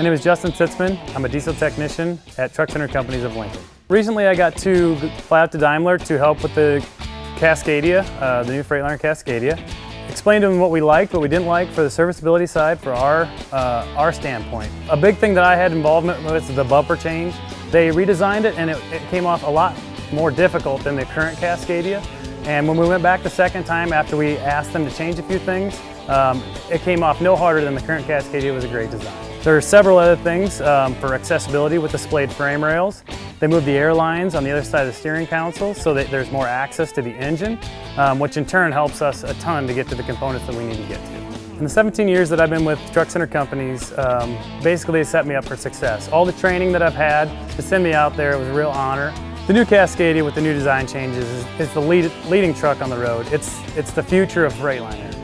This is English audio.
My name is Justin Sitzman. I'm a diesel technician at Truck Center Companies of Lincoln. Recently I got to fly out to Daimler to help with the Cascadia, uh, the new Freightliner Cascadia. Explained to them what we liked, what we didn't like for the serviceability side for our, uh, our standpoint. A big thing that I had involvement with is the bumper change. They redesigned it and it, it came off a lot more difficult than the current Cascadia. And when we went back the second time after we asked them to change a few things, um, it came off no harder than the current Cascadia. It was a great design. There are several other things um, for accessibility with the splayed frame rails. They move the air lines on the other side of the steering console so that there's more access to the engine, um, which in turn helps us a ton to get to the components that we need to get to. In the 17 years that I've been with Truck Center companies, um, basically set me up for success. All the training that I've had to send me out there, it was a real honor. The new Cascadia with the new design changes is, is the lead, leading truck on the road. It's, it's the future of Freightliner.